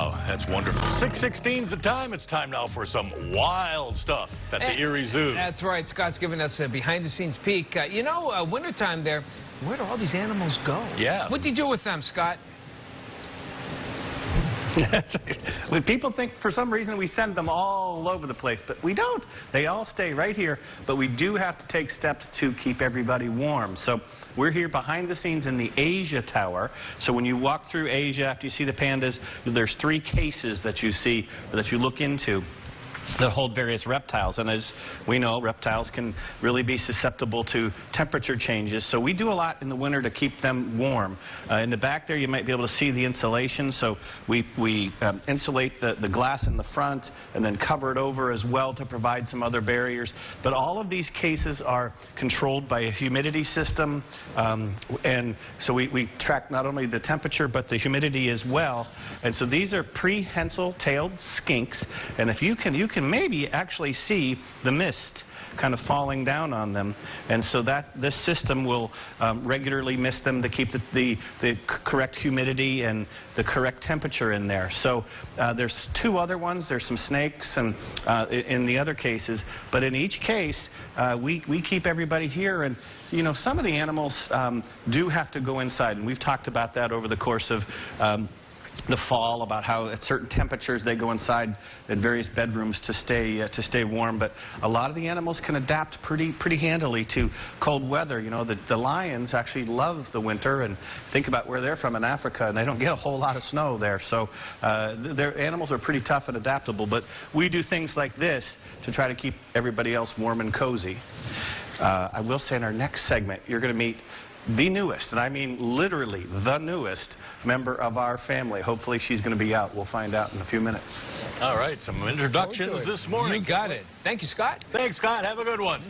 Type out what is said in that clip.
Oh, that's wonderful. 616 is the time. It's time now for some wild stuff at the And- Erie Zoo. That's right. Scott's giving us a behind-the-scenes peek. Uh, you know, uh, wintertime there, where do all these animals go? Yeah. What do you do with them, Scott? That's right. People think for some reason we send them all over the place, but we don't. They all stay right here, but we do have to take steps to keep everybody warm. So we're here behind the scenes in the Asia Tower. So when you walk through Asia, after you see the pandas, there's three cases that you see, or that you look into that hold various reptiles. And as we know, reptiles can really be susceptible to temperature changes. So we do a lot in the winter to keep them warm. Uh, in the back there, you might be able to see the insulation. So we, we um, insulate the, the glass in the front and then cover it over as well to provide some other barriers. But all of these cases are controlled by a humidity system. Um, and so we, we track not only the temperature, but the humidity as well. And so these are prehensile-tailed skinks. And if you can, you can maybe actually see the mist kind of falling down on them. And so that this system will um, regularly mist them to keep the, the, the correct humidity and the correct temperature in there. So uh, there's two other ones. There's some snakes and uh, in the other cases. But in each case, uh, we, we keep everybody here. And, you know, some of the animals um, do have to go inside. And we've talked about that over the course of um, the fall about how at certain temperatures they go inside in various bedrooms to stay uh, to stay warm. But a lot of the animals can adapt pretty pretty handily to cold weather. You know the, the lions actually love the winter and think about where they're from in Africa and they don't get a whole lot of snow there. So uh, th- their animals are pretty tough and adaptable. But we do things like this to try to keep everybody else warm and cozy. Uh, I will say in our next segment you're going to meet the newest, and I mean literally the newest member of our family. Hopefully she's going to be out. We'll find out in a few minutes. All right, some introductions this morning. You got it. Thank you, Scott. Thanks, Scott. Have a good one.